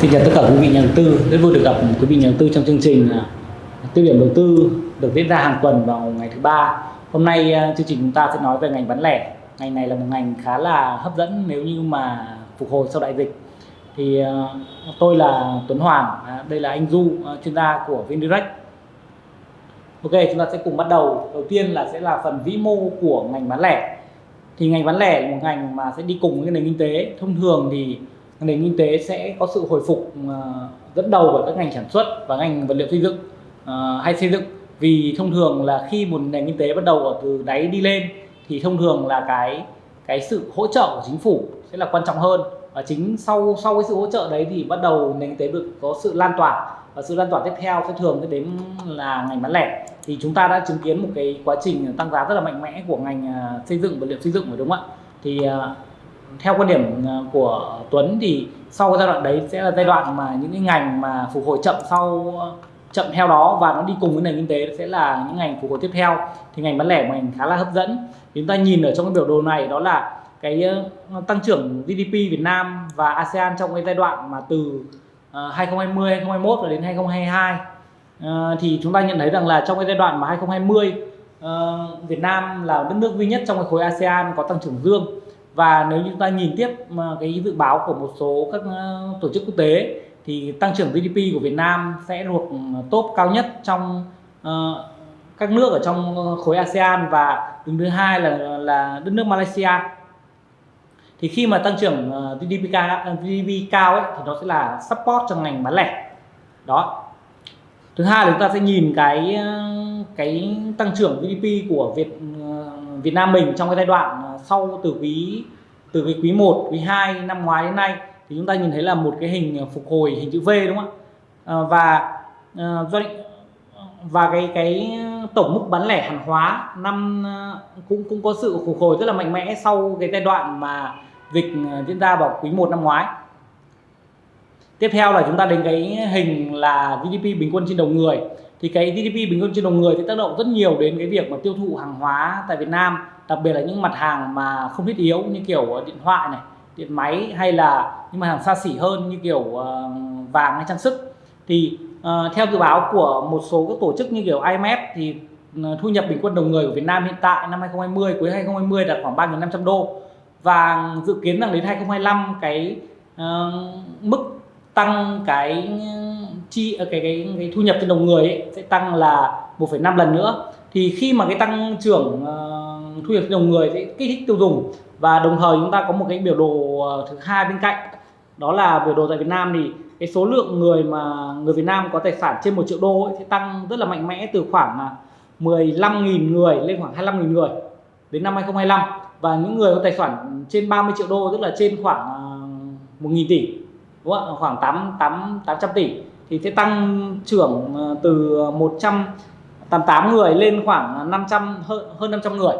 Xin chào tất cả quý vị nhà đầu tư, rất vui được gặp quý vị nhà đầu tư trong chương trình à, tiêu điểm đầu tư được diễn ra hàng tuần vào ngày thứ ba. Hôm nay à, chương trình chúng ta sẽ nói về ngành bán lẻ. Ngành này là một ngành khá là hấp dẫn nếu như mà phục hồi sau đại dịch. Thì à, tôi là Tuấn Hoàng, đây là anh Du, chuyên gia của Vindirect. Ok, chúng ta sẽ cùng bắt đầu. Đầu tiên là sẽ là phần vĩ mô của ngành bán lẻ. Thì ngành bán lẻ là một ngành mà sẽ đi cùng với nền kinh tế. Thông thường thì nền kinh tế sẽ có sự hồi phục à, dẫn đầu bởi các ngành sản xuất và ngành vật liệu xây dựng à, hay xây dựng. Vì thông thường là khi một nền kinh tế bắt đầu ở từ đáy đi lên, thì thông thường là cái cái sự hỗ trợ của chính phủ sẽ là quan trọng hơn. Và chính sau sau cái sự hỗ trợ đấy thì bắt đầu nền kinh tế được có sự lan tỏa. Và sự lan tỏa tiếp theo sẽ thường đến là ngành bán lẻ. Thì chúng ta đã chứng kiến một cái quá trình tăng giá rất là mạnh mẽ của ngành à, xây dựng, vật liệu xây dựng phải đúng không ạ? Thì theo quan điểm à, của Tuấn thì sau cái giai đoạn đấy sẽ là giai đoạn mà những cái ngành mà phục hồi chậm sau à, chậm theo đó và nó đi cùng với nền kinh tế sẽ là những ngành phục hồi tiếp theo thì ngành bán lẻ ngành khá là hấp dẫn. Chúng ta nhìn ở trong cái biểu đồ này đó là cái à, tăng trưởng GDP Việt Nam và ASEAN trong cái giai đoạn mà từ 2020 2021 và đến 2022 thì chúng ta nhận thấy rằng là trong cái giai đoạn mà 2020 Việt Nam là đất nước duy nhất trong cái khối ASEAN có tăng trưởng dương và nếu chúng ta nhìn tiếp cái dự báo của một số các ờ, tổ chức quốc tế thì tăng trưởng GDP của Việt Nam sẽ thuộc top cao nhất trong uh, các nước ở trong ờ, khối ASEAN và đứng thứ hai là là đất nước Malaysia. Thì khi mà tăng trưởng GDP cao, GDP cao ấy, thì nó sẽ là support cho ngành bán lẻ. Đó. Thứ hai là chúng ta sẽ nhìn cái cái tăng trưởng GDP của Việt Việt Nam mình trong cái giai đoạn à, sau từ quý từ cái quý 1, quý 2 năm ngoái đến nay thì chúng ta nhìn thấy là một cái hình à, phục hồi hình chữ V đúng không ạ? À, và à, doanh và cái cái tổng mức bán lẻ hàng hóa năm à, cũng cũng có sự phục hồi rất là mạnh mẽ sau cái giai đoạn mà dịch diễn ra vào quý 1 năm ngoái. Tiếp theo là chúng ta đến cái hình là GDP bình quân trên đầu người thì cái GDP bình quân trên đầu người thì tác động rất nhiều đến cái việc mà tiêu thụ hàng hóa tại Việt Nam đặc biệt là những mặt hàng mà không thiết yếu như kiểu ờ, điện thoại này điện máy hay là những mặt hàng xa xỉ hơn như kiểu ờ, vàng hay trang sức. Thì uh, theo dự báo của một số các tổ chức như kiểu IMF thì thu nhập bình quân đầu người của Việt Nam hiện tại năm 2020 cuối 2020 đạt khoảng 3.500 đô. Và dự kiến rằng đến 2025 cái uh, mức tăng cái chi ờ, cái cái, cái thu nhập trên đầu người ấy, sẽ tăng là 1,5 lần nữa. Thì khi mà cái tăng trưởng uh, thu nhập trên đầu người sẽ kích thích tiêu dùng và đồng thời chúng ta có một cái biểu đồ ờ, thứ hai bên cạnh đó là biểu đồ tại Việt Nam thì cái số lượng người mà người Việt Nam có tài sản trên 1 triệu đô ấy, sẽ tăng rất là mạnh mẽ từ khoảng à, 15.000 người lên khoảng 25.000 người đến năm 2025 và những người có tài sản trên 30 triệu đô tức là trên khoảng à, 1.000 tỷ đúng không? khoảng 8, 8, 800 tỷ thì sẽ tăng trưởng ờ, từ ờ, 188 người lên khoảng ờ, 500 hơn, hơn 500 người.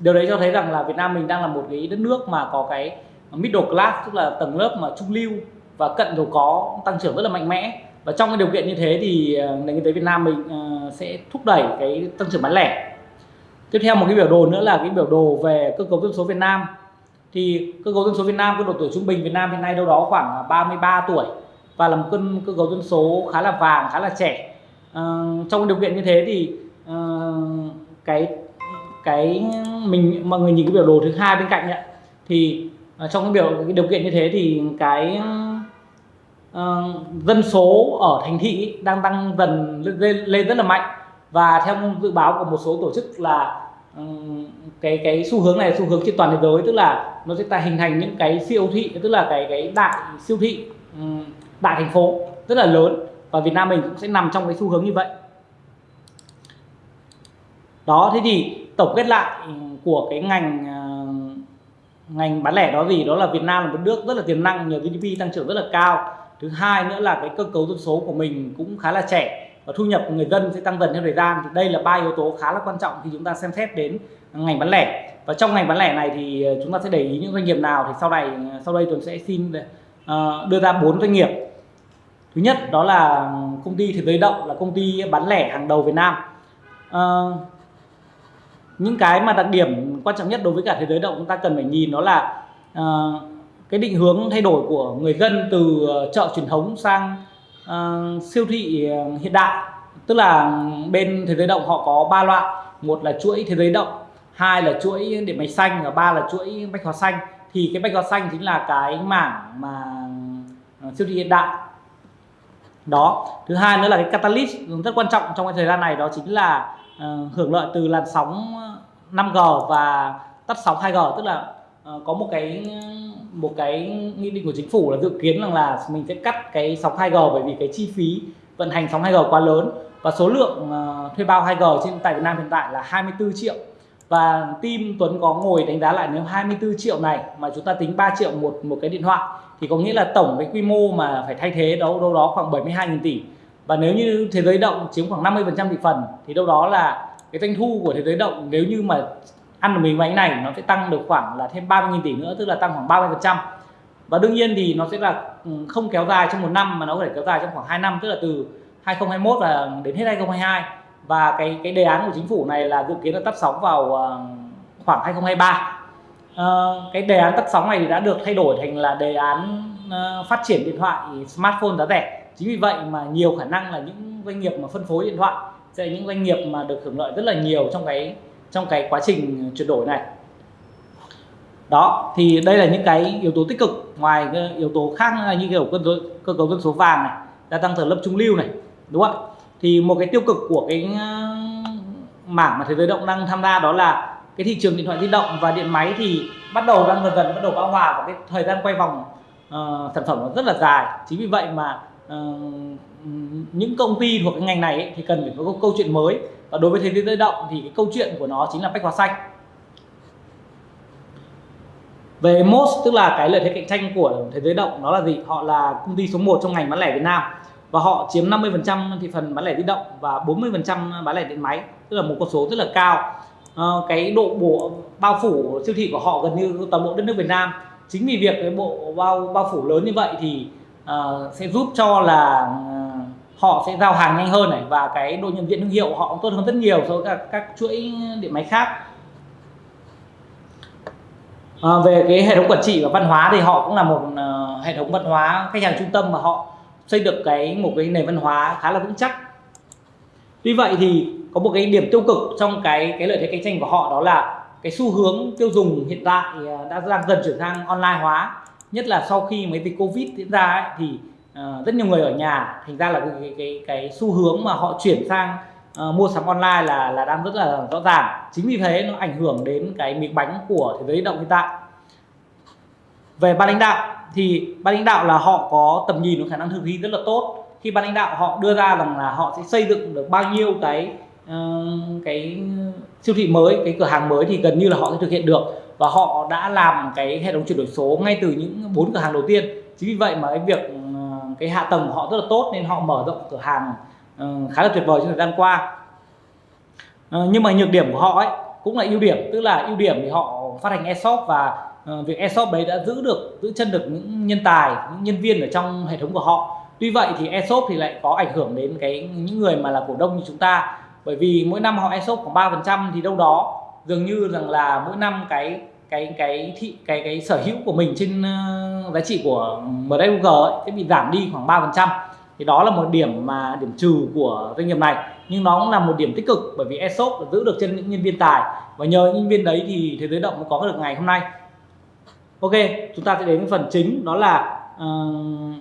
Điều đấy cho thấy rằng là Việt Nam mình đang là một cái đất nước mà có cái middle class tức là tầng lớp mà trung lưu và cận giàu có tăng trưởng rất là mạnh mẽ. Và trong cái điều kiện như thế thì nền kinh tế Việt Nam mình sẽ thúc đẩy cái tăng trưởng bán lẻ. Tiếp theo một cái biểu đồ nữa là cái biểu đồ về cơ cấu dân số Việt Nam. Thì cơ cấu dân số Việt Nam cái độ tuổi trung bình Việt Nam hiện nay đâu đó khoảng 33 tuổi và là một cân cơ cấu dân số khá là vàng khá là trẻ. À, trong điều kiện như thế thì à, cái cái mình mọi người nhìn cái biểu đồ thứ hai bên cạnh ấy, thì à, trong cái biểu cái điều kiện như thế thì cái uh, dân số ở thành thị đang tăng dần lên, lên rất là mạnh. Và theo dự báo của một số tổ chức là ừ, cái cái xu hướng này xu hướng trên toàn thế giới tức là nó sẽ hình thành những cái siêu thị tức là cái cái đại siêu thị ừ, đại thành phố, rất là lớn. Và Việt Nam mình cũng sẽ nằm trong cái xu hướng như vậy. Đó, thế thì tổng kết lại của cái ngành à, ngành bán lẻ đó gì đó là Việt Nam là một nước rất là tiềm năng, nhờ GDP tăng trưởng rất là cao. Thứ hai nữa là cái cơ cấu dân số của mình cũng khá là trẻ và thu nhập của người dân sẽ tăng dần theo thời gian. Thì đây là ba yếu tố khá là quan trọng khi chúng ta xem xét đến ngành bán lẻ. Và trong ngành bán lẻ này thì à, chúng ta sẽ để ý những doanh nghiệp nào thì sau này à, sau đây tôi sẽ xin Ờ, đưa ra bốn doanh nghiệp. Thứ nhất đó là công ty thế giới động là công ty bán lẻ hàng đầu Việt Nam. À, những cái mà đặc điểm quan trọng nhất đối với cả thế giới động chúng ta cần phải nhìn đó là à, cái định hướng thay đổi của người dân từ chợ truyền thống sang à, siêu thị hiện đại. Tức là bên thế giới động họ có ba loại. Một là chuỗi thế giới động hai là chuỗi điện máy xanh và ba là chuỗi bách hóa xanh thì cái bạch hóa xanh chính là cái mảng mà ờ, siêu thị hiện đại. Đó. Thứ hai nữa là cái catalyst rất quan trọng trong cái thời gian này đó chính là uh, hưởng lợi từ làn sóng ờ, 5G và tắt sóng 2G tức là uh, có một cái một cái nghị định của chính phủ là dự kiến rằng là mình sẽ cắt cái sóng 2G bởi vì cái chi phí vận hành sóng 2G quá lớn. Và số lượng uh, thuê bao 2G trên tại Việt Nam hiện tại là 24 triệu và team Tuấn có ngồi đánh giá lại nếu 24 triệu này mà chúng ta tính 3 triệu một một cái điện thoại, thì có nghĩa là tổng cái quy mô mà phải thay thế đâu đâu đó khoảng 72.000 tỷ. Và nếu như thế giới động chiếm khoảng 50% thị phần, thì đâu đó là cái doanh thu của thế giới động nếu như mà ăn được mình bánh này, nó sẽ tăng được khoảng là thêm 30.000 tỷ nữa, tức là tăng khoảng 30% và đương nhiên thì nó sẽ là ừ, không kéo dài trong một năm, mà nó có thể kéo dài trong khoảng 2 năm, tức là từ 2021 và đến hết 2022 và cái cái đề án của chính phủ này là dự kiến là tắt sóng vào ờ, khoảng 2023 ờ, cái đề án tắt sóng này thì đã được thay đổi thành là đề án uh, phát triển điện thoại smartphone giá rẻ. Chính vì vậy mà nhiều khả năng là những doanh nghiệp mà phân phối điện thoại sẽ là những doanh nghiệp mà được hưởng lợi rất là nhiều trong cái trong cái quá trình chuyển đổi này. Đó thì đây là những cái yếu tố tích cực. Ngoài yếu tố khác là như kiểu cơ, cơ cấu dân số vàng này gia tăng tầng lớp trung lưu này đúng không ạ? Thì một cái tiêu cực của cái ờ, mảng mà thế giới động đang tham gia đó là cái thị trường điện thoại di động và điện máy thì bắt đầu đang dần dần bắt đầu bão hòa và cái thời gian quay vòng uh, sản phẩm nó rất là dài. Chính vì vậy mà uh, những công ty thuộc cái ngành này ấy, thì cần phải có câu chuyện mới. Và đối với thế giới động thì cái câu chuyện của nó chính là bách hóa xanh. Về MOS tức là cái lợi thế cạnh tranh của thế giới động nó là gì? Họ là công ty số 1 trong ngành bán lẻ Việt Nam và họ chiếm 50% thị phần bán lẻ di động và 40% bán lẻ điện máy tức là một con số rất là cao. À, cái độ bộ bao phủ siêu thị của họ gần như toàn bộ đất nước Việt Nam. Chính vì việc cái bộ bao bao phủ lớn như vậy thì uh, sẽ giúp cho là uh, họ sẽ giao hàng nhanh hơn này và cái độ nhận diện thương hiệu họ cũng tốt hơn rất nhiều so với các, các chuỗi điện máy khác. À, về cái hệ thống quản trị và văn hóa thì họ cũng là một uh, hệ thống văn hóa khách hàng trung tâm mà họ xây được cái một cái nền văn hóa khá là vững chắc. Tuy vậy thì có một cái điểm tiêu cực trong cái cái lợi thế cạnh tranh của họ đó là cái xu hướng tiêu dùng hiện tại à, đã đang dần chuyển sang online hóa. Nhất là sau khi mấy dịch covid diễn ra ấy, thì uh, rất nhiều người ở nhà thành ra là cái cái, cái, cái xu hướng mà họ chuyển sang uh, mua sắm online là là đang rất là rõ ràng. Chính vì thế nó ảnh hưởng đến cái miếng bánh của thế giới động hiện tại về ban lãnh đạo thì ban lãnh đạo là họ có tầm nhìn và khả năng thực thi rất là tốt. Khi ban lãnh đạo họ đưa ra rằng là họ sẽ xây dựng được bao nhiêu cái uh, cái siêu thị mới cái cửa hàng mới thì gần như là họ sẽ thực hiện được. Và họ đã làm cái hệ thống chuyển đổi số ngay từ những bốn cửa hàng đầu tiên. Chính vì vậy mà cái việc uh, cái hạ tầng của họ rất là tốt nên họ mở rộng cửa hàng uh, khá là tuyệt vời trong thời gian qua. Uh, nhưng mà nhược điểm của họ ấy cũng là ưu điểm tức là ưu điểm thì họ phát hành e-shop và Ờ, việc esop đấy đã giữ được giữ chân được những nhân tài những nhân viên ở trong hệ thống của họ. Tuy vậy thì esop thì lại có ảnh hưởng đến cái những người mà là cổ đông như chúng ta. Bởi vì mỗi năm họ esop khoảng ba phần trăm thì đâu đó dường như rằng là mỗi năm cái cái cái thị cái cái sở hữu của mình trên uh, giá trị của MWG ấy, sẽ bị giảm đi khoảng 3 phần trăm. Thì đó là một điểm mà điểm trừ của doanh nghiệp này. Nhưng nó cũng là một điểm tích cực bởi vì esop giữ được chân những nhân viên tài. Và nhờ những nhân viên đấy thì thế giới động mới có được ngày hôm nay ok chúng ta sẽ đến phần chính đó là uh,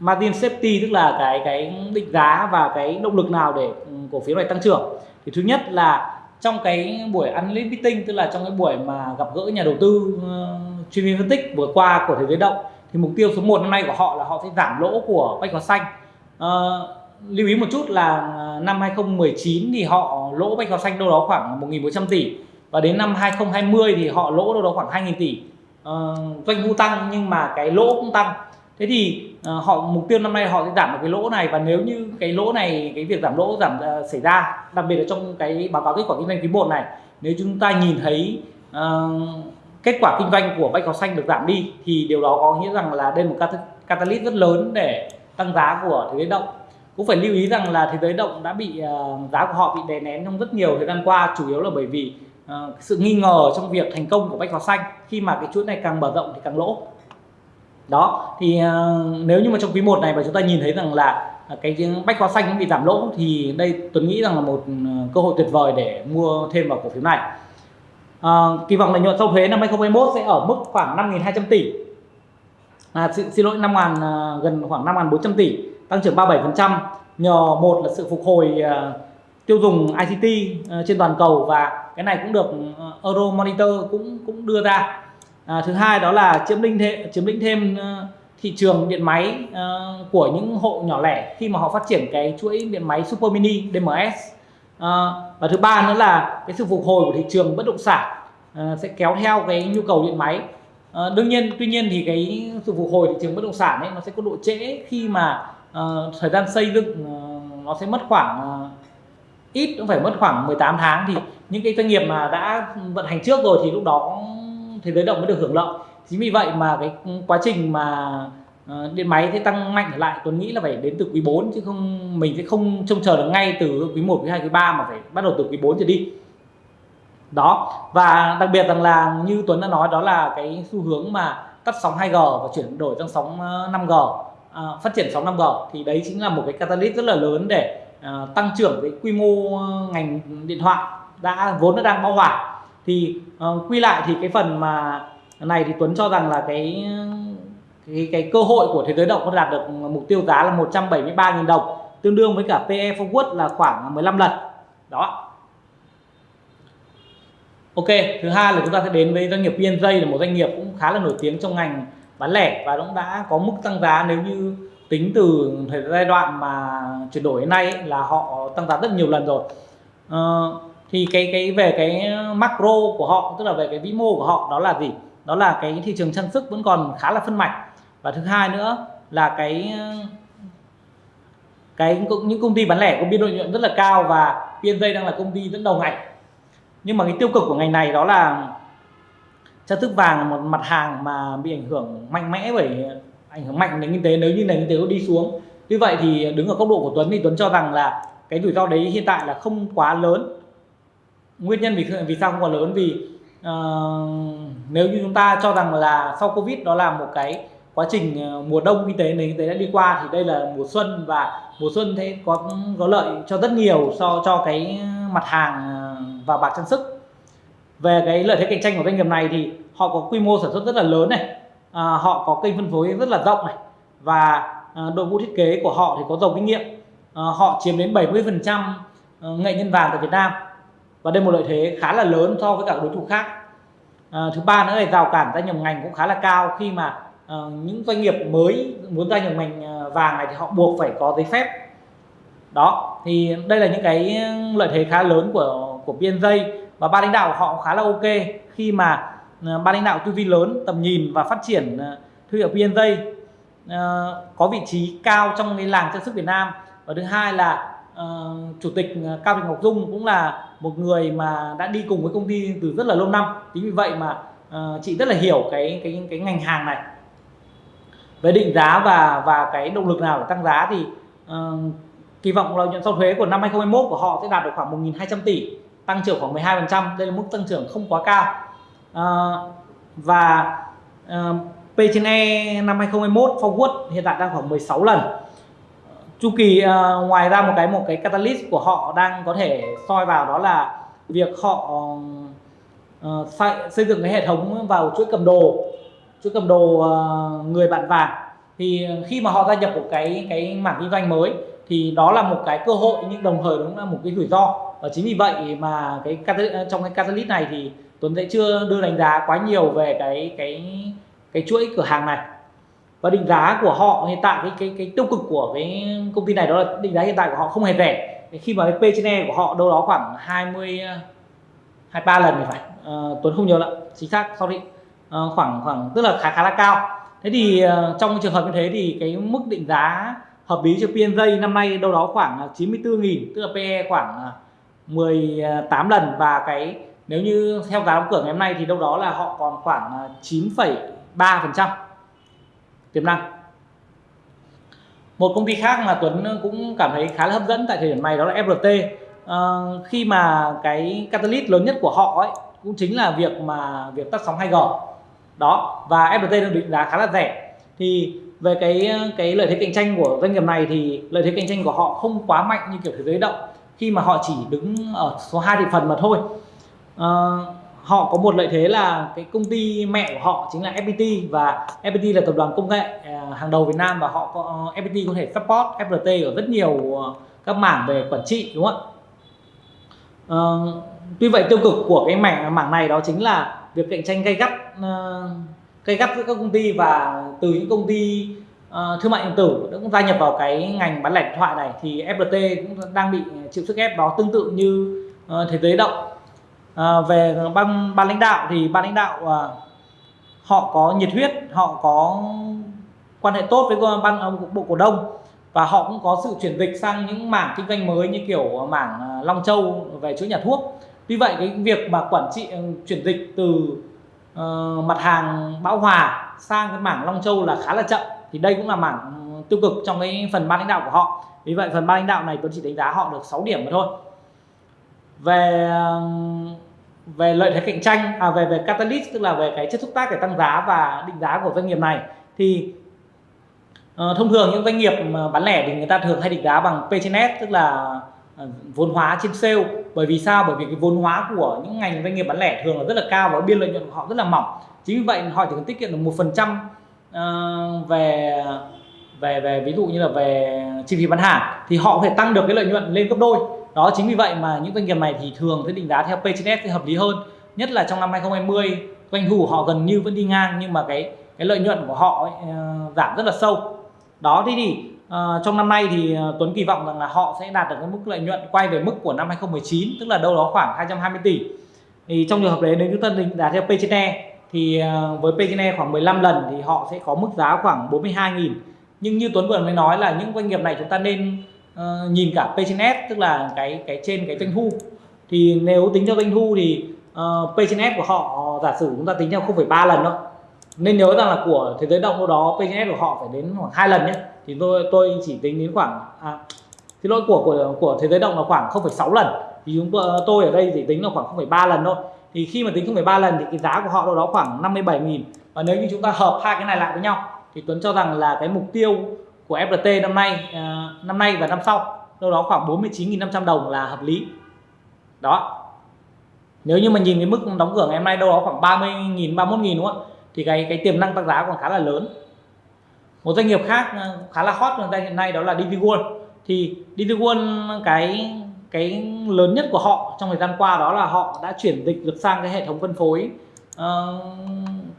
margin safety tức là cái cái định giá và cái động lực nào để ừ, cổ phiếu này tăng trưởng. Thì thứ nhất là trong cái buổi analyst meeting tức là trong cái buổi mà gặp gỡ nhà đầu tư uh, chuyên viên phân tích vừa qua của thế giới động thì mục tiêu số 1 năm nay của họ là họ sẽ giảm lỗ của bách hóa xanh. Uh, lưu ý một chút là năm 2019 thì họ lỗ bách hóa xanh đâu đó khoảng 1.400 tỷ và đến năm 2020 thì họ lỗ đâu đó khoảng 2.000 tỷ uh, doanh thu tăng nhưng mà cái lỗ cũng tăng. Thế thì uh, họ mục tiêu năm nay họ sẽ giảm được cái lỗ này và nếu như cái lỗ này cái việc giảm lỗ giảm uh, xảy ra đặc biệt là trong cái báo cáo kết quả kinh doanh quý một này nếu chúng ta nhìn thấy uh, kết quả kinh doanh của bách hóa xanh được giảm đi thì điều đó có nghĩa rằng là đây là một catalyst rất lớn để tăng giá của thế giới động. Cũng phải lưu ý rằng là thế giới động đã bị uh, giá của họ bị đè nén trong rất nhiều thời gian qua chủ yếu là bởi vì uh, sự nghi ngờ trong việc thành công của bách hóa xanh khi mà cái chuỗi này càng mở rộng thì càng lỗ. Đó thì uh, nếu như mà trong quý 1 này mà chúng ta nhìn thấy rằng là ờ, cái bách hóa xanh bị giảm lỗ thì đây Tuấn nghĩ rằng là một cơ hội tuyệt vời để mua thêm vào cổ phiếu này. À, kỳ vọng lợi nhuận sau thuế năm 2021 sẽ ở mức khoảng 5.200 tỷ. À, xin, xin lỗi 5 ngàn, gần khoảng 5.400 tỷ tăng trưởng 37% nhờ một là sự phục hồi tiêu dùng ICT ờ, trên toàn cầu và cái này cũng được ờ, Euro Monitor cũng cũng đưa ra. À, thứ hai đó là chiếm lĩnh thêm chiếm lĩnh thêm ờ, thị trường điện máy uh, của những hộ nhỏ lẻ khi mà họ phát triển cái chuỗi điện máy Super Mini DMS uh, và thứ ba nữa là cái sự phục hồi của thị trường bất động sản uh, sẽ kéo theo cái nhu cầu điện máy. Uh, đương nhiên tuy nhiên thì cái sự phục hồi thị trường bất động sản ấy nó sẽ có độ trễ khi mà uh, thời gian xây dựng uh, nó sẽ mất khoảng uh, ít cũng phải mất khoảng 18 tháng thì những cái doanh nghiệp mà đã vận hành trước rồi thì lúc đó thế giới động mới được hưởng lợi. Chính vì vậy mà cái quá trình mà ờ, điện máy sẽ tăng mạnh trở lại Tuấn nghĩ là phải đến từ quý 4 chứ không mình sẽ không trông chờ được ngay từ quý 1, quý 2, quý 3 mà phải bắt đầu từ quý 4 trở đi. Đó và đặc biệt rằng là như Tuấn đã nói đó là cái xu hướng mà tắt sóng 2G và chuyển đổi sang sóng ờ, 5G à, ờ, phát triển sóng 5G thì đấy chính là một cái catalyst rất là lớn để uh, tăng trưởng cái quy mô ờ, ngành điện thoại đã vốn nó đang bão hòa. Thì uh, quy lại thì cái phần mà này thì Tuấn cho rằng là cái cái, cái cơ hội của thế giới động có đạt được mục tiêu giá là 173.000 đồng tương đương với cả PE forward là khoảng 15 lần. Đó. Ok thứ hai là chúng ta sẽ đến với doanh nghiệp PNJ là một doanh nghiệp cũng khá là nổi tiếng trong ngành bán lẻ và cũng đã có mức tăng giá nếu như tính từ thời giai đoạn mà chuyển đổi đến nay ấy, là họ tăng giá rất nhiều lần rồi. Uh, thì cái cái về cái macro của họ tức là về cái vĩ mô của họ đó là gì? Đó là cái thị trường trang sức vẫn còn khá là phân mảnh và thứ hai nữa là cái cái những công ty bán lẻ có biên lợi nhuận rất là cao và PNJ đang là công ty dẫn đầu ngành. Nhưng mà cái tiêu cực của ngành này đó là trang sức vàng là một mặt hàng mà bị ảnh hưởng mạnh mẽ bởi ảnh hưởng mạnh đến kinh tế nếu như nền kinh tế có đi xuống. Như vậy thì đứng ở góc độ của Tuấn thì Tuấn cho rằng là cái rủi ro đấy hiện tại là không quá lớn. Nguyên nhân vì vì sao không quá lớn? Vì uh, nếu như chúng ta cho rằng là sau covid đó là một cái quá trình ờ, mùa đông kinh tế nền kinh tế đã đi qua thì đây là mùa xuân và mùa xuân thế có có lợi cho rất nhiều so cho cái mặt hàng ờ, và bạc trang sức. Về cái lợi thế cạnh tranh của doanh nghiệp này thì họ có quy mô sản xuất rất là lớn này à, họ có kênh phân phối rất là rộng này. Và à, đội ngũ thiết kế của họ thì có giàu kinh nghiệm. À, họ chiếm đến 70 phần trăm à, nghệ nhân vàng tại Việt Nam. Và đây một lợi thế khá là lớn so với các đối thủ khác. À, thứ ba nữa là rào cản gia nhập ngành cũng khá là cao. Khi mà à, những doanh nghiệp mới muốn gia nhập ngành à, vàng này thì họ buộc phải có giấy phép. Đó thì đây là những cái lợi thế khá lớn của của PNJ và ba lãnh đạo của họ khá là ok. Khi mà Ờ, ban lãnh đạo tư duy lớn tầm nhìn và phát triển ờ, thương hiệu PNJ ờ, có vị trí cao trong cái làng trang sức Việt Nam. Và thứ hai là uh, chủ tịch Cao Thị Ngọc Dung cũng là một người mà đã đi cùng với công ty từ rất là lâu năm. Chính vì vậy mà uh, chị rất là hiểu cái cái cái ngành hàng này. Về định giá và và cái động lực nào để tăng giá thì uh, kỳ vọng lợi nhuận sau thuế của năm 2021 của họ sẽ đạt được khoảng 1.200 tỷ tăng trưởng khoảng 12% đây là mức tăng trưởng không quá cao uh, và uh, P trên E năm 2021 forward hiện tại đang khoảng 16 lần. Chu kỳ uh, ngoài ra một cái một cái catalyst của họ đang có thể soi vào đó là việc họ uh, xây dựng cái hệ thống vào chuỗi cầm đồ chuỗi cầm đồ uh, người bạn vàng. Thì khi mà họ gia nhập một cái cái mảng kinh doanh mới thì đó là một cái cơ hội nhưng đồng thời cũng là một cái rủi ro. Và chính vì vậy mà cái trong cái catalyst này thì Tuấn sẽ chưa đưa đánh giá quá nhiều về cái cái cái chuỗi cửa hàng này. Và định giá của họ hiện tại cái cái cái tiêu cực của cái công ty này đó là định giá hiện tại của họ không hề rẻ. Khi mà cái P trên E của họ đâu đó khoảng 20 23 lần thì phải. Uh, Tuấn không nhớ lắm chính xác sorry. Uh, khoảng khoảng tức là khá khá là cao. Thế thì uh, trong trường hợp như thế thì cái mức định giá hợp lý cho PNJ năm nay đâu đó khoảng 94.000 tức là PE khoảng 18 lần. Và cái nếu như theo giá đóng cửa ngày hôm nay thì đâu đó là họ còn khoảng à, 9,3 phần trăm tiềm năng. Một công ty khác mà Tuấn cũng cảm thấy khá là hấp dẫn tại thời điểm này đó là FRT à, ờ, khi mà cái catalyst lớn nhất của họ ấy cũng chính là việc mà việc tắt sóng 2G đó và FRT được định giá khá là rẻ. Thì về cái ờ, cái lợi thế cạnh tranh của doanh nghiệp này thì lợi thế cạnh tranh của họ không quá mạnh như kiểu thế giới động. Khi mà họ chỉ đứng ở số 2 thị phần mà thôi. Ờ, họ có một lợi thế là cái công ty mẹ của họ chính là FPT và FPT là tập đoàn công nghệ ờ, hàng đầu Việt Nam và họ có ờ, FPT có thể support FPT ở rất nhiều các mảng về quản trị đúng không ạ? À, tuy vậy tiêu cực của cái mảng mảng này đó chính là việc cạnh tranh gay gắt uh, gay gắt giữa các công ty và từ những công ty uh, thương mại điện tử cũng gia nhập vào cái ngành bán lẻ điện thoại này thì FPT cũng đang bị chịu sức ép đó tương tự như uh, thế giới động à, về ban ban lãnh đạo thì ban lãnh đạo à, họ có nhiệt huyết họ có quan hệ tốt với ban à, bộ cổ đông và họ cũng có sự chuyển dịch sang những mảng kinh doanh mới như kiểu à, mảng à, Long Châu về chuỗi nhà thuốc. Tuy vậy cái việc mà quản trị ừ, chuyển dịch từ uh, mặt hàng bão hòa sang cái mảng Long Châu là khá là chậm. Thì đây cũng là mảng ừ, tiêu cực trong cái phần ban lãnh đạo của họ. Vì vậy phần ban lãnh đạo này tôi chỉ đánh giá họ được 6 điểm mà thôi về um, về lợi thế cạnh tranh à về về catalyst tức là về cái chất xúc tác để tăng giá và định giá của doanh nghiệp này thì uh, thông thường những doanh nghiệp mà bán lẻ thì người ta thường hay định giá bằng P trên S tức là uh, vốn hóa trên sale. Bởi vì sao? Bởi vì cái vốn hóa của những ngành doanh nghiệp bán lẻ thường là rất là cao và biên lợi nhuận của họ rất là mỏng. Chính vì vậy họ chỉ cần tiết kiệm được một phần trăm ờ, về về về ví dụ như là về chi phí bán hàng thì họ có thể tăng được cái lợi nhuận lên gấp đôi đó chính vì vậy mà những doanh nghiệp này thì thường sẽ định giá theo P trên S thì hợp lý hơn. Nhất là trong năm 2020 doanh thu của họ gần như vẫn đi ngang nhưng mà cái cái lợi nhuận của họ ấy, uh, giảm rất là sâu. Đó thế thì uh, trong năm nay thì uh, Tuấn kỳ vọng rằng là họ sẽ đạt được cái mức lợi nhuận quay về mức của năm 2019 tức là đâu đó khoảng 220 tỷ. Thì trong trường hợp đấy nếu chúng ta định giá theo P trên E thì uh, với P/E khoảng 15 lần thì họ sẽ có mức giá khoảng 42.000 nhưng như Tuấn vừa mới nói là những doanh nghiệp này chúng ta nên uh, nhìn cả P trên S tức là cái cái trên cái doanh thu. Thì nếu tính theo doanh thu thì uh, P trên S của họ giả sử chúng ta tính theo 0,3 lần thôi nên nhớ rằng là của thế giới động đâu đó P trên S của họ phải đến khoảng hai lần nhé. Thì tôi tôi chỉ tính đến khoảng à, xin lỗi của của của thế giới động là khoảng 0,6 lần. Thì chúng tôi ở đây chỉ tính là khoảng 0,3 lần thôi. Thì khi mà tính 0,3 lần thì cái giá của họ đâu đó khoảng 57.000 và nếu như chúng ta hợp hai cái này lại với nhau thì Tuấn cho rằng là cái mục tiêu của FPT năm nay uh, năm nay và năm sau. Đâu đó khoảng 49.500 đồng là hợp lý. Đó. Nếu như mà nhìn cái mức đóng cửa ngày hôm nay đâu đó khoảng 30.000 31.000 đúng không ạ? Thì cái cái tiềm năng tăng giá còn khá là lớn. Một doanh nghiệp khác à, khá là hot trong hiện nay đó là DP thì DP cái cái lớn nhất của họ trong thời gian qua đó là họ đã chuyển dịch được sang cái hệ thống phân phối uh,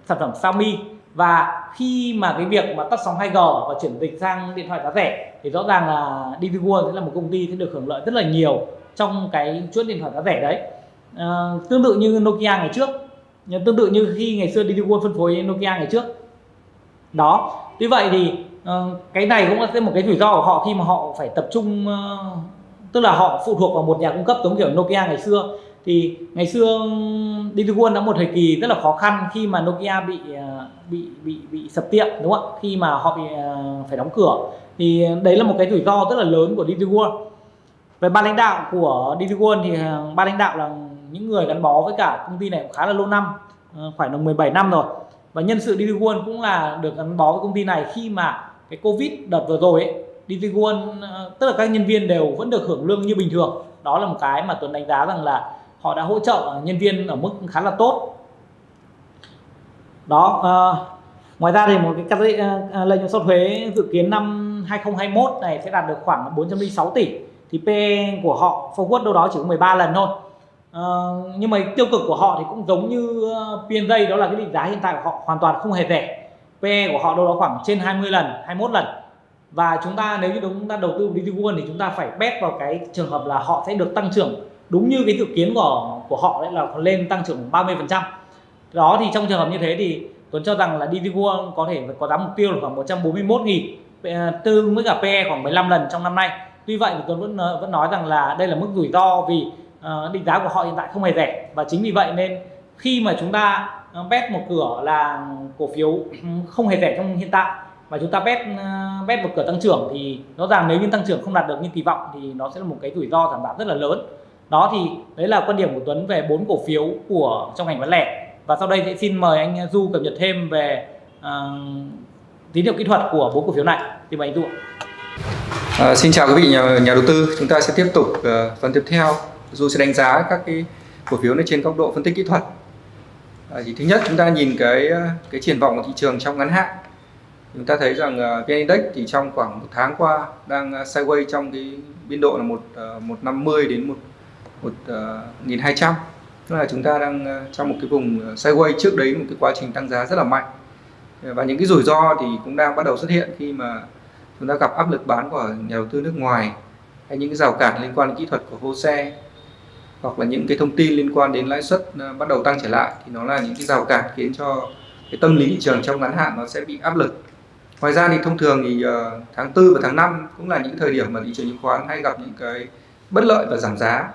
sản phẩm Xiaomi và khi mà cái việc mà tắt sóng 2G và chuyển dịch sang điện thoại giá rẻ thì rõ ràng là DP World sẽ là một công ty sẽ được hưởng lợi rất là nhiều trong cái chuỗi điện thoại giá rẻ đấy. À, tương tự như Nokia ngày trước ờ, tương tự như khi ngày xưa DP World phân phối Nokia ngày trước. Đó tuy vậy thì uh, cái này cũng là một cái rủi ro của họ khi mà họ phải tập trung uh, tức là họ phụ thuộc vào một nhà cung cấp giống kiểu Nokia ngày xưa thì ngày xưa Digital World đã một thời kỳ rất là khó khăn khi mà Nokia bị ờ, bị bị bị sập tiệm, đúng không ạ? Khi mà họ bị ờ, phải đóng cửa. Thì đấy là một cái rủi ro rất là lớn của Digital World. Về ban lãnh đạo của Digital World thì ờ, ban lãnh đạo là những người gắn bó với cả công ty này cũng khá là lâu năm khoảng là 17 năm rồi. Và nhân sự Digital World cũng là được gắn bó với công ty này khi mà cái Covid đợt vừa rồi ấy Digital World tức là các nhân viên đều vẫn được hưởng lương như bình thường. Đó là một cái mà Tuấn đánh giá rằng là họ đã hỗ trợ nhân viên ở mức khá là tốt. Đó uh, ngoài ra thì một cái ờ, ờ, lợi nhuận sau thuế dự kiến năm 2021 này sẽ đạt được khoảng 406 tỷ. Thì PE của họ forward đâu đó chỉ có 13 lần thôi. Uh, nhưng mà tiêu cực của họ thì cũng giống như P&J đó là cái định giá hiện tại của họ hoàn toàn không hề rẻ. PE của họ đâu đó khoảng trên 20 lần 21 lần. Và chúng ta nếu như chúng ta đầu tư vào DigiWorld thì chúng ta phải bet vào cái trường hợp là họ sẽ được tăng trưởng đúng như cái dự kiến của của họ đấy là lên tăng trưởng 30 phần trăm. Đó thì trong trường hợp như thế thì Tuấn cho rằng là DVGO có thể có giá mục tiêu là khoảng 141 nghìn ờ, tương với cả PE khoảng 15 lần trong năm nay. Tuy vậy thì Tuấn vẫn vẫn nói rằng là đây là mức rủi ro vì uh, định giá của họ hiện tại không hề rẻ. Và chính vì vậy nên khi mà chúng ta ờ, bet một cửa là cổ phiếu ừ, không hề rẻ trong hiện tại và chúng ta bet bet một cửa tăng trưởng thì rõ ràng nếu như tăng trưởng không đạt được như kỳ vọng thì nó sẽ là một cái rủi ro giảm giá rất là lớn đó thì đấy là quan điểm của Tuấn về bốn cổ phiếu của trong ngành bán lẻ. Và sau đây sẽ xin mời anh Du cập nhật thêm về uh, tín hiệu kỹ thuật của bốn cổ phiếu này. Thì mời anh Du ạ. À, xin chào quý vị nhà, nhà đầu tư. Chúng ta sẽ tiếp tục uh, phần tiếp theo. Du sẽ đánh giá các cái cổ phiếu này trên góc độ phân tích kỹ thuật. À, thì thứ nhất chúng ta nhìn cái cái triển vọng của thị trường trong ngắn hạn. Chúng ta thấy rằng uh, VN Index thì trong khoảng một tháng qua đang uh, sideways trong cái biên độ là một uh, 150 đến một 1200 ờ, tức là chúng ta đang ờ, trong một cái vùng ờ, sideways trước đấy, một cái quá trình tăng giá rất là mạnh. Và những cái rủi ro thì cũng đang bắt đầu xuất hiện khi mà chúng ta gặp áp lực bán của nhà đầu tư nước ngoài, hay những cái rào cản liên quan đến kỹ thuật của hô xe, hoặc là những cái thông tin liên quan đến lãi suất bắt đầu tăng trở lại. Thì nó là những cái rào cản khiến cho cái tâm lý thị trường trong ngắn hạn nó sẽ bị áp lực. Ngoài ra thì thông thường thì tháng 4 và tháng 5 cũng là những thời điểm mà thị trường chứng khoán hay gặp những cái bất lợi và giảm giá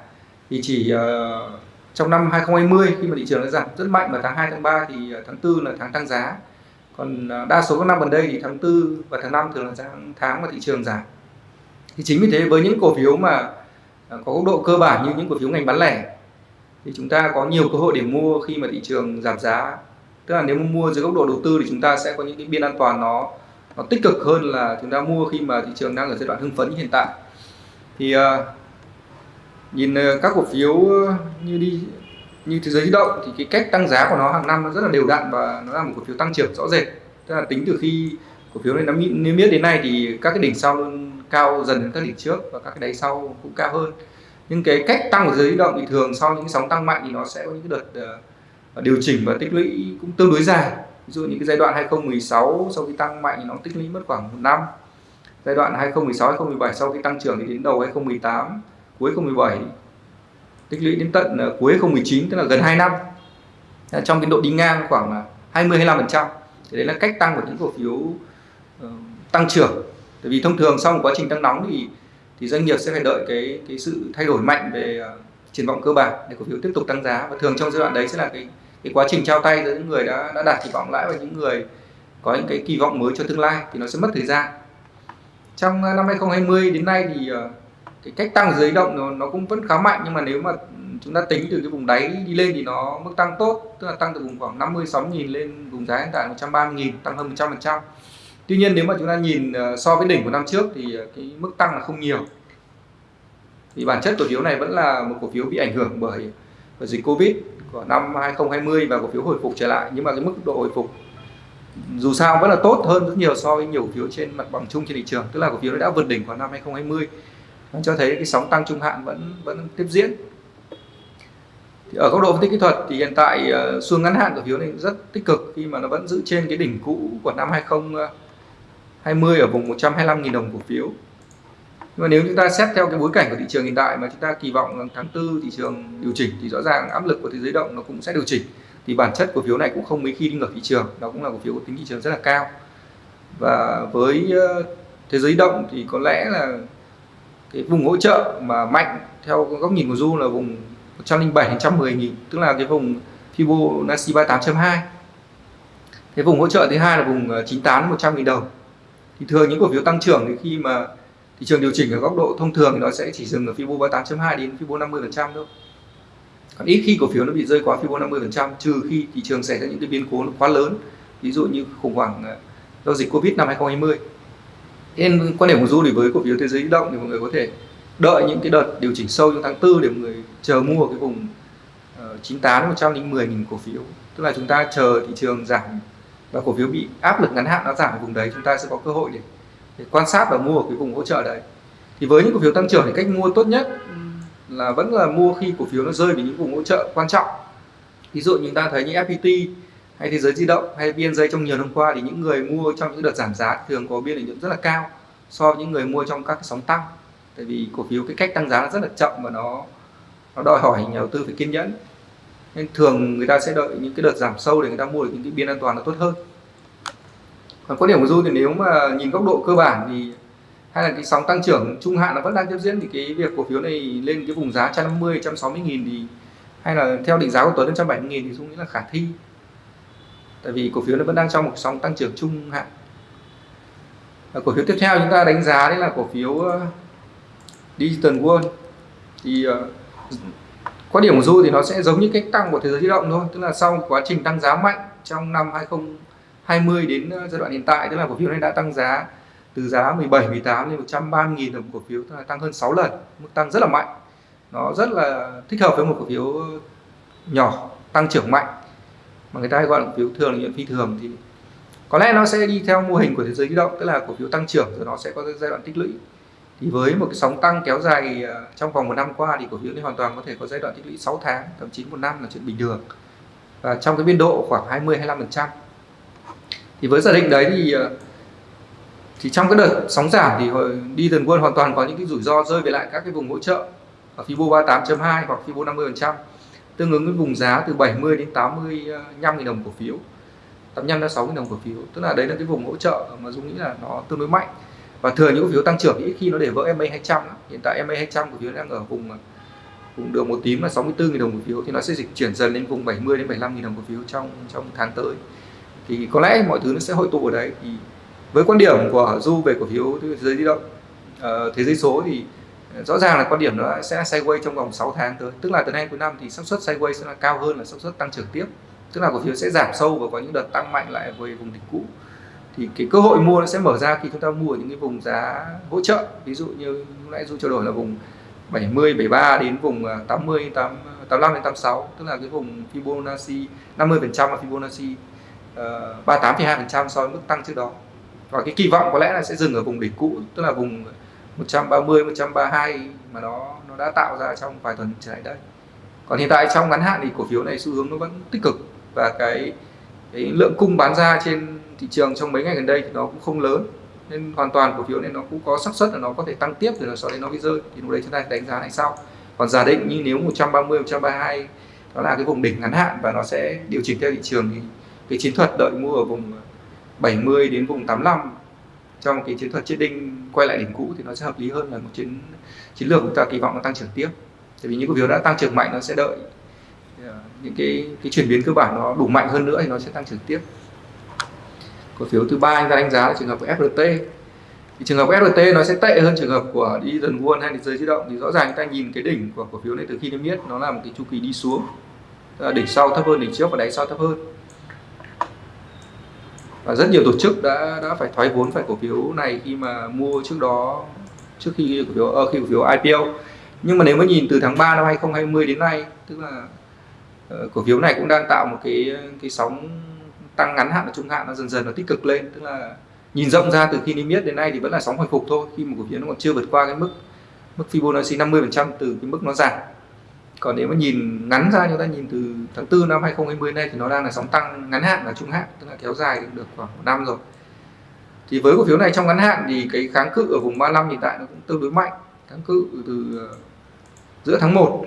thì chỉ uh, trong năm 2020 khi mà thị trường đã giảm rất mạnh vào tháng 2 tháng 3 thì ờ, tháng 4 là tháng tăng giá. Còn ờ, đa số các năm gần đây thì tháng 4 và tháng 5 thường là tháng tháng mà thị trường giảm. Thì chính vì thế với những cổ phiếu mà có góc độ cơ bản như những cổ phiếu ngành bán lẻ thì chúng ta có nhiều cơ hội để mua khi mà thị trường giảm giá. Tức là nếu mà mua dưới góc độ đầu tư thì chúng ta sẽ có những cái biên an toàn nó nó tích cực hơn là chúng ta mua khi mà thị trường đang ở giai đoạn hưng phấn như hiện tại. Thì uh, nhìn ờ, các cổ phiếu ờ, như đi như thế giới di động thì cái cách tăng giá của nó hàng năm nó rất là đều đặn và nó là một cổ phiếu tăng trưởng rõ rệt. Tức là tính từ khi cổ phiếu này nó niêm yết đến nay thì các cái đỉnh sau luôn cao dần hơn các đỉnh trước và các cái đáy sau cũng cao hơn. Nhưng cái cách tăng của giới di động thì thường sau những sóng tăng mạnh thì nó sẽ có những cái đợt uh, điều chỉnh và tích lũy cũng tương đối dài. Ví dụ những cái giai đoạn 2016 sau khi tăng mạnh thì nó tích lũy mất khoảng một năm. Giai đoạn 2016 2017 sau khi tăng trưởng thì đến đầu 2018 cuối 2017 tích lũy đến tận ờ, cuối 2019 tức là gần 2 năm. Trong cái độ đi ngang khoảng 20-25% thì đấy là cách tăng của những cổ phiếu ờ, tăng trưởng. Tại vì thông thường sau một quá trình tăng nóng thì thì doanh nghiệp sẽ phải đợi cái cái sự thay đổi mạnh về uh, triển vọng cơ bản để cổ phiếu tiếp tục tăng giá. Và thường trong giai đoạn đấy sẽ là cái cái quá trình trao tay giữa những người đã đã đạt kỳ vọng lãi và những người có những cái kỳ vọng mới cho tương lai thì nó sẽ mất thời gian. Trong năm 2020 đến nay thì uh, cái cách tăng dưới động nó, nó cũng vẫn khá mạnh nhưng mà nếu mà chúng ta tính từ cái vùng đáy đi lên thì nó mức tăng tốt tức là tăng từ vùng khoảng 56 nghìn lên vùng giá hiện tại 130 nghìn tăng hơn 100 phần trăm. Tuy nhiên nếu mà chúng ta nhìn ờ, so với đỉnh của năm trước thì ờ, cái mức tăng là không nhiều. Thì bản chất cổ phiếu này vẫn là một cổ phiếu bị ảnh hưởng bởi, bởi dịch Covid của năm 2020 và cổ phiếu hồi phục trở lại nhưng mà cái mức độ hồi phục dù sao vẫn là tốt hơn rất nhiều so với nhiều cổ phiếu trên mặt bằng chung trên thị trường tức là cổ phiếu đã vượt đỉnh của năm 2020 nó cho thấy cái sóng tăng trung hạn vẫn vẫn tiếp diễn. Thì ở góc độ phân tích kỹ thuật thì hiện tại ờ, xu ngắn hạn cổ phiếu này rất tích cực khi mà nó vẫn giữ trên cái đỉnh cũ của năm 2020 ờ, ở vùng 125.000 đồng cổ phiếu. Nhưng mà nếu chúng ta xét theo cái bối cảnh của thị trường hiện tại mà chúng ta kỳ vọng tháng tư thị trường điều chỉnh thì rõ ràng áp lực của thế giới động nó cũng sẽ điều chỉnh. Thì bản chất cổ phiếu này cũng không mấy khi đi ngược thị trường, nó cũng là cổ phiếu có tính thị trường rất là cao. Và với ờ, thế giới động thì có lẽ là cái vùng hỗ trợ mà mạnh theo góc nhìn của Du là vùng 107 đến 110 nghìn, tức là cái vùng Fibonacci 38.2 cái vùng hỗ trợ thứ hai là vùng 98 đến 100 nghìn đồng. Thì thường những cổ phiếu tăng trưởng thì khi mà thị trường điều chỉnh ở góc độ thông thường thì nó sẽ chỉ dừng ở Fibo 38.2 đến Fibo 50% thôi. Còn ít khi cổ phiếu nó bị rơi quá Fibo 50% trừ khi thị trường xảy ra những cái biến cố quá lớn. Ví dụ như khủng hoảng ờ, do dịch Covid năm 2020 nên quan điểm của Du thì với cổ phiếu thế giới di động thì mọi người có thể đợi những cái đợt điều chỉnh sâu trong tháng 4 để mọi người chờ mua cái vùng ờ, uh, 98 đến 110 nghìn cổ phiếu. Tức là chúng ta chờ thị trường giảm và cổ phiếu bị áp lực ngắn hạn nó giảm ở vùng đấy chúng ta sẽ có cơ hội để để quan sát và mua ở cái vùng hỗ trợ đấy. Thì với những cổ phiếu tăng trưởng thì cách mua tốt nhất là vẫn là mua khi cổ phiếu nó rơi vào những vùng hỗ trợ quan trọng. Ví dụ chúng ta thấy như FPT hay thế giới di động, hay biên dây trong nhiều năm qua thì những người mua trong những đợt giảm giá thường có biên lợi nhuận rất là cao so với những người mua trong các cái sóng tăng. Tại vì cổ phiếu cái cách tăng giá nó rất là chậm và nó nó đòi hỏi nhà đầu tư phải kiên nhẫn. Nên thường người ta sẽ đợi những cái đợt giảm sâu để người ta mua được những cái biên an toàn nó tốt hơn. Còn quan điểm của du thì nếu mà nhìn góc độ cơ bản thì hay là cái sóng tăng trưởng trung hạn nó vẫn đang tiếp diễn thì cái việc cổ phiếu này lên cái vùng giá 150 160 nghìn thì hay là theo định giá của Tuấn 170 nghìn thì dung nghĩ là khả thi tại vì cổ phiếu nó vẫn đang trong một sóng tăng trưởng trung hạn. À, cổ phiếu tiếp theo chúng ta đánh giá đấy là cổ phiếu uh, Digital World. Thì uh, quan điểm của Du thì nó sẽ giống như cách tăng của thế giới di động thôi tức là sau quá trình tăng giá mạnh trong năm 2020 đến ờ, giai đoạn hiện tại tức là cổ phiếu này đã tăng giá từ giá 17 18 lên 130 000 đồng cổ phiếu tức là tăng hơn 6 lần mức tăng rất là mạnh. Nó rất là thích hợp với một cổ phiếu nhỏ tăng trưởng mạnh mà người ta hay gọi là cổ phiếu thường lợi phi thường thì có lẽ nó sẽ đi theo mô hình của thế giới di động, tức là cổ phiếu tăng trưởng rồi nó sẽ có giai đoạn tích lũy. Thì với một cái sóng tăng kéo dài à, trong vòng một năm qua thì cổ phiếu này hoàn toàn có thể có giai đoạn tích lũy 6 tháng, thậm chí một năm là chuyện bình thường. Và trong cái biên độ khoảng 20 25 phần trăm. Thì với giả định đấy thì à, thì trong cái đợt sóng giảm thì đi dần quân hoàn toàn có những cái rủi ro rơi về lại các cái vùng hỗ trợ ở Fibo 38.2 hoặc Fibo 50% tương ứng với vùng giá từ 70 đến 85 000 đồng cổ phiếu. 85 đến 6 000 đồng cổ phiếu. Tức là đấy là cái vùng hỗ trợ mà Dung nghĩ là nó tương đối mạnh. Và thường những cổ phiếu tăng trưởng ít khi nó để vỡ MA 200 hiện tại MA 200 cổ phiếu đang ở vùng vùng đường một tím là 64 000 đồng cổ phiếu. Thì nó sẽ dịch chuyển dần lên vùng 70 đến 75 000 đồng cổ phiếu trong trong tháng tới. Thì có lẽ mọi thứ nó sẽ hội tụ ở đấy. Thì với quan điểm của du về cổ phiếu thế giới di động uh, thế giới số thì rõ ràng là quan điểm nó sẽ sideways trong vòng 6 tháng tới. Tức là từ nay cuối năm thì xác suất sideways sẽ là cao hơn là xác suất tăng trưởng tiếp. Tức là cổ phiếu sẽ giảm sâu và có những đợt tăng mạnh lại về vùng đỉnh cũ. Thì cái cơ hội mua nó sẽ mở ra khi chúng ta mua ở những cái vùng giá hỗ trợ. Ví dụ như lúc nãy du trao đổi là vùng 70 73 đến vùng 80 8, 85 đến 86 tức là cái vùng Fibonacci 50 phần trăm là Fibonacci ờ, uh, 38,2 phần trăm so với mức tăng trước đó. Và cái kỳ vọng có lẽ là sẽ dừng ở vùng đỉnh cũ tức là vùng 130 132 mà nó nó đã tạo ra trong vài tuần trở lại đây. Còn hiện tại trong ngắn hạn thì cổ phiếu này xu hướng nó vẫn tích cực và cái cái lượng cung bán ra trên thị trường trong mấy ngày gần đây thì nó cũng không lớn. Nên hoàn toàn cổ phiếu này nó cũng có xác suất là nó có thể tăng tiếp rồi sau đấy nó bị rơi. Thì lúc đấy chúng ta đánh giá lại sau. Còn giả định như nếu 130 132 đó là cái vùng đỉnh ngắn hạn và nó sẽ điều chỉnh theo thị trường thì cái chiến thuật đợi mua ở vùng 70 đến vùng 85 trong cái chiến thuật chết đinh quay lại đỉnh cũ thì nó sẽ hợp lý hơn là một chiến chiến lược chúng ta kỳ vọng nó tăng trưởng tiếp. Tại vì những cổ phiếu đã tăng trưởng mạnh nó sẽ đợi ờ, những cái cái chuyển biến cơ bản nó đủ mạnh hơn nữa thì nó sẽ tăng trưởng tiếp. Cổ phiếu thứ ba anh ta đánh giá là trường hợp của FRT thì trường hợp của FRT nó sẽ tệ hơn trường hợp của đi dần buôn hay giới di động. Thì rõ ràng chúng ta nhìn cái đỉnh của cổ phiếu này từ khi niêm yết, nó là một cái chu kỳ đi xuống. Đỉnh sau thấp hơn đỉnh trước và đáy sau thấp hơn và rất nhiều tổ chức đã đã phải thoái vốn phải cổ phiếu này khi mà mua trước đó trước khi cổ phiếu uh, khi cổ phiếu IPO nhưng mà nếu mà nhìn từ tháng 3 năm 2020 đến nay tức là uh, cổ phiếu này cũng đang tạo một cái cái sóng tăng ngắn hạn và trung hạn nó dần dần nó tích cực lên. Tức là nhìn rộng ra từ khi niêm yết đến nay thì vẫn là sóng hồi phục thôi khi mà cổ phiếu nó còn chưa vượt qua cái mức mức Fibonacci 50% từ cái mức nó giảm còn nếu mà nhìn ngắn ra chúng ta nhìn từ tháng 4 năm 2020 này thì nó đang là sóng tăng ngắn hạn và trung hạn tức là kéo dài được khoảng một năm rồi. Thì với cổ phiếu này trong ngắn hạn thì cái kháng cự ở vùng 35 hiện tại nó cũng tương đối mạnh. Kháng cự từ ờ, giữa tháng 1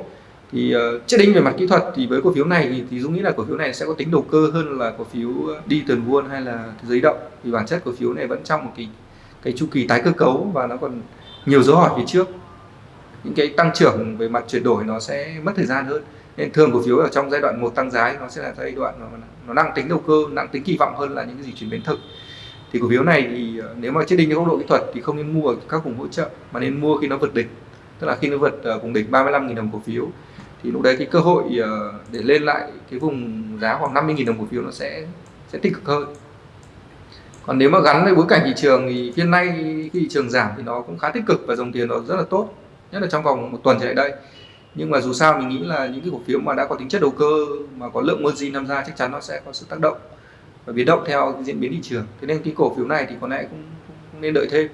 thì ờ, uh, chết đinh về mặt kỹ thuật thì với cổ phiếu này thì, thì Dũng nghĩ là cổ phiếu này sẽ có tính đầu cơ hơn là cổ phiếu đi tuần buôn hay là giấy động. Vì bản chất cổ phiếu này vẫn trong một cái cái chu kỳ tái cơ cấu và nó còn nhiều dấu hỏi phía trước những cái tăng trưởng về mặt chuyển đổi nó sẽ mất thời gian hơn. Nên thường cổ phiếu ở trong giai đoạn một tăng giá nó sẽ là giai đoạn nó, nó nặng tính đầu cơ nặng tính kỳ vọng hơn là những cái gì chuyển biến thực. Thì cổ phiếu này thì ờ, nếu mà chết đinh theo góc độ kỹ thuật thì không nên mua ở các vùng hỗ trợ mà nên mua khi nó vượt đỉnh. Tức là khi nó vượt ờ, vùng đỉnh 35.000 đồng cổ phiếu thì lúc đấy cái cơ hội ờ, để lên lại cái vùng giá khoảng 50.000 đồng cổ phiếu nó sẽ sẽ tích cực hơn. Còn nếu mà gắn với bối cảnh thị trường thì hiện nay khi thị trường giảm thì nó cũng khá tích cực và dòng tiền nó rất là tốt nhất là trong vòng một tuần trở lại đây. Nhưng mà dù sao mình nghĩ là những cái cổ phiếu mà đã có tính chất đầu cơ mà có lượng margin tham gia chắc chắn nó sẽ có sự tác động và biến động theo diễn biến thị trường. Thế nên cái cổ phiếu này thì có lẽ cũng, cũng nên đợi thêm.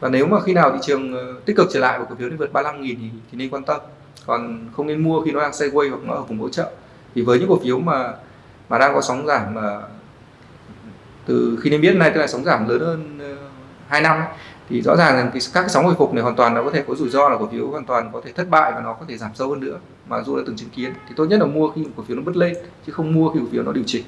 Và nếu mà khi nào thị trường ờ, tích cực trở lại và cổ phiếu đi vượt 35 nghìn thì, thì nên quan tâm. Còn không nên mua khi nó đang sideways hoặc nó ở vùng hỗ trợ. Thì với những cổ phiếu mà mà đang có sóng giảm mà từ khi nên biết này tức là sóng giảm lớn hơn ờ, 2 năm ấy, thì rõ ràng là cái, các cái sóng hồi phục này hoàn toàn nó có thể có rủi ro là cổ phiếu hoàn toàn có thể thất bại và nó có thể giảm sâu hơn nữa mà dù đã từng chứng kiến. Thì tốt nhất là mua khi cổ phiếu nó bứt lên chứ không mua khi cổ phiếu nó điều chỉnh.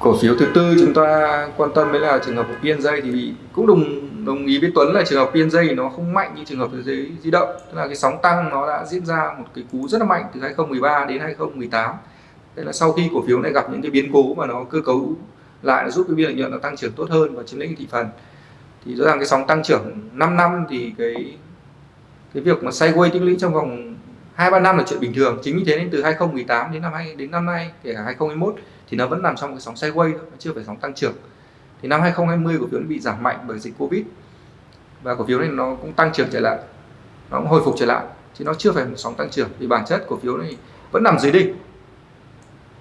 Cổ phiếu thứ tư chúng ta quan tâm đấy là trường hợp của PNJ thì cũng đồng đồng ý với Tuấn là trường hợp PNJ nó không mạnh như trường hợp thế giới di động. Tức là cái sóng tăng nó đã diễn ra một cái cú rất là mạnh từ 2013 đến 2018 đây là sau khi cổ phiếu này gặp những cái biến cố mà nó cơ cấu lại giúp cái biên lợi nhuận nó tăng trưởng tốt hơn và chiếm lĩnh thị phần. Thì rõ ràng cái sóng tăng trưởng 5 năm thì cái cái việc mà sideways tích lũy trong vòng hai ba năm là chuyện bình thường. Chính vì thế nên từ 2018 đến năm hai, đến năm nay, kể cả 2021 thì nó vẫn nằm trong cái sóng sideways thôi, nó chưa phải sóng tăng trưởng. Thì năm 2020 cổ phiếu nó bị giảm mạnh bởi dịch covid và cổ phiếu này nó cũng tăng trưởng trở lại, nó cũng hồi phục trở lại, chứ nó chưa phải một sóng tăng trưởng. Vì bản chất cổ phiếu này vẫn nằm dưới đỉnh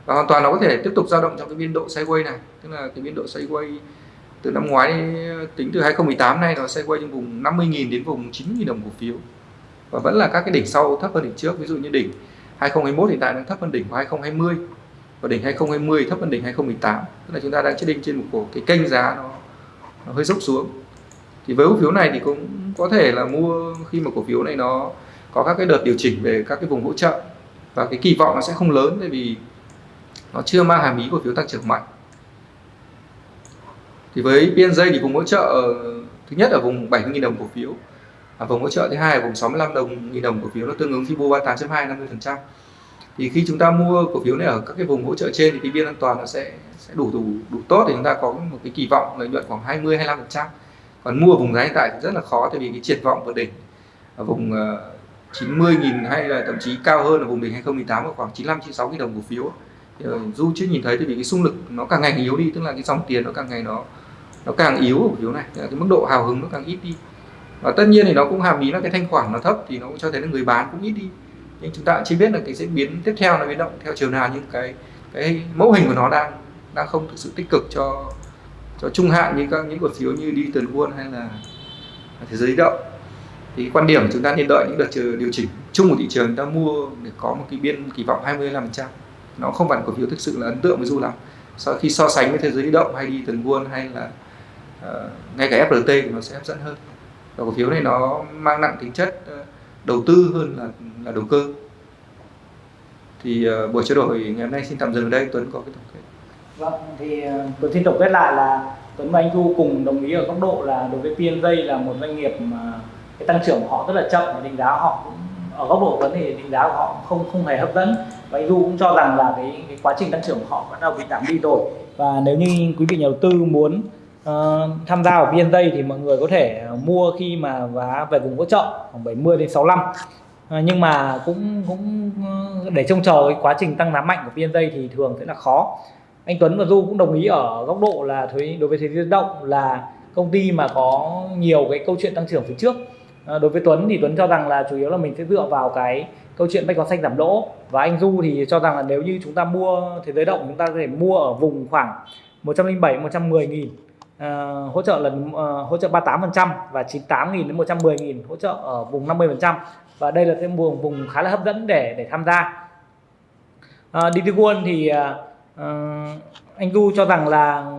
và hoàn toàn nó có thể tiếp tục dao động trong cái biên độ sideways này. Tức là cái biên độ sideways từ năm ngoái tính từ 2018 nay nó sideways trong vùng 50.000 đến vùng 9.000 đồng cổ phiếu. Và vẫn là các cái đỉnh sau thấp hơn đỉnh trước ví dụ như đỉnh 2021 hiện tại đang thấp hơn đỉnh của 2020 và đỉnh 2020 thấp hơn đỉnh 2018 tức là chúng ta đang chết định trên một cổ cái kênh giá nó, nó hơi dốc xuống. Thì với cổ phiếu này thì cũng có thể là mua khi mà cổ phiếu này nó có các cái đợt điều chỉnh về các cái vùng hỗ trợ. Và cái kỳ vọng nó sẽ không lớn tại vì nó chưa mang hàm ý cổ phiếu tăng trưởng mạnh. Thì với PNJ thì vùng hỗ trợ ờ, thứ nhất ở vùng 70.000 đồng cổ phiếu và vùng hỗ trợ thứ hai là vùng 65 đồng nghìn đồng cổ phiếu nó tương ứng Fibo 38.2 50% thì khi chúng ta mua cổ phiếu này ở các cái vùng hỗ trợ trên thì cái biên an toàn nó sẽ sẽ đủ đủ đủ tốt thì chúng ta có một cái kỳ vọng lợi nhuận khoảng 20 25% còn mua vùng giá hiện tại thì rất là khó tại vì cái triển vọng vượt đỉnh. Ở vùng ờ, uh, 90.000 hay là thậm chí cao hơn ở vùng đỉnh 2018 khoảng 95 96 000 đồng cổ phiếu. Dạ. Vâng, du chưa nhìn thấy tại vì cái xung lực nó càng ngày yếu đi, tức là cái dòng tiền nó càng ngày nó nó càng yếu ở cổ phiếu này, cái mức độ hào hứng nó càng ít đi. Và tất nhiên thì nó cũng hàm ý là cái thanh khoản nó thấp thì nó cũng cho thấy là người bán cũng ít đi. Nhưng chúng ta chỉ biết là cái diễn biến tiếp theo nó biến động theo chiều nào, nhưng cái cái mẫu hình của nó đang đang không thực sự tích cực cho cho trung hạn như các, những cổ phiếu như đi tuần World hay là thế giới động. Thì quan điểm chúng ta nên đợi những đợt điều chỉnh chung của thị trường chúng ta mua để có một cái biên kỳ vọng 25% nó không phải cổ phiếu thực sự là ấn tượng với du lắm sau khi so sánh với thế giới di động hay đi tuần buôn hay là uh, ngay cả FRT thì nó sẽ hấp dẫn hơn. Và cổ phiếu này nó mang nặng tính chất uh, đầu tư hơn là là đầu cơ. Thì uh, buổi trao đổi ngày hôm nay xin tạm dừng ở đây. Tuấn có cái tổng kết. Vâng thì uh, Tuấn xin tổng kết lại là Tuấn và anh Thu cùng đồng ý ở góc độ là đối với PNJ là một doanh nghiệp mà cái tăng trưởng của họ rất là chậm và đánh giá họ cũng ở góc độ vấn thì định giá của họ không không hề hấp dẫn. Và anh Du cũng cho rằng là cái, cái quá trình tăng trưởng của họ bắt đầu bị giảm đi rồi. Và nếu như quý vị nhà đầu tư muốn uh, tham gia vào VND thì mọi người có thể mua khi mà giá về vùng hỗ trợ khoảng 70 đến 65 uh, ờ, nhưng mà cũng cũng ờ, để trông chờ cái quá trình tăng giá mạnh của VND thì thường sẽ là khó. Anh Tuấn và Du cũng đồng ý ở góc độ là thuế đối với thế giới động là công ty mà có nhiều cái câu chuyện tăng trưởng phía trước à, đối với Tuấn thì Tuấn cho rằng là chủ yếu là mình sẽ dựa vào cái câu chuyện bách hóa xanh giảm lỗ. Và anh Du thì cho rằng là nếu như chúng ta mua thế giới động chúng ta có thể mua ở vùng khoảng 107 110 nghìn. À, hỗ trợ lần uh, hỗ trợ 38% và 98 nghìn đến 110 nghìn hỗ trợ ở vùng 50% và đây là cái vùng vùng khá là hấp dẫn để để tham gia. Uh, DT World thì uh, anh Du cho rằng là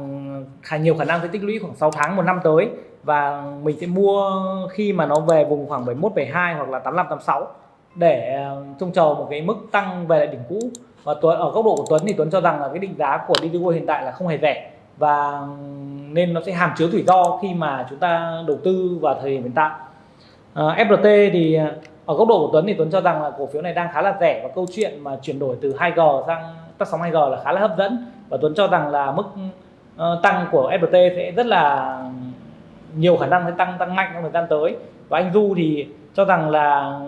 khá nhiều khả năng sẽ tích lũy khoảng 6 tháng một năm tới và mình sẽ mua khi mà nó về vùng khoảng 71 72 hoặc là 85 86 để ờ, trông chờ một cái mức tăng về lại đỉnh cũ. Và Tuấn ở góc độ của Tuấn thì Tuấn cho rằng là cái định giá của DTW hiện tại là không hề rẻ. Và nên nó sẽ hàm chứa rủi ro khi mà chúng ta đầu tư vào thời điểm hiện tại. Ờ, à, FRT thì ờ, ở góc độ của Tuấn thì Tuấn cho rằng là cổ phiếu này đang khá là rẻ và câu chuyện mà chuyển đổi từ 2G sang tắt sóng 2G là khá là hấp dẫn. Và Tuấn cho rằng là mức uh, tăng của FRT sẽ rất là nhiều khả năng sẽ tăng tăng mạnh trong thời gian tới. Và anh Du thì cho rằng là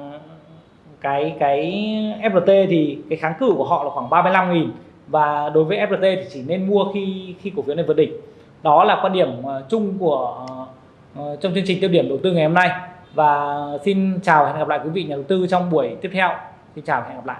cái cái FPT thì cái kháng cự của họ là khoảng 35 nghìn và đối với FPT thì chỉ nên mua khi khi cổ phiếu này vượt đỉnh. Đó là quan điểm ờ, chung của ờ, trong chương trình tiêu điểm đầu tư ngày hôm nay. Và xin chào và hẹn gặp lại quý vị nhà đầu tư trong buổi tiếp theo. Xin chào và hẹn gặp lại.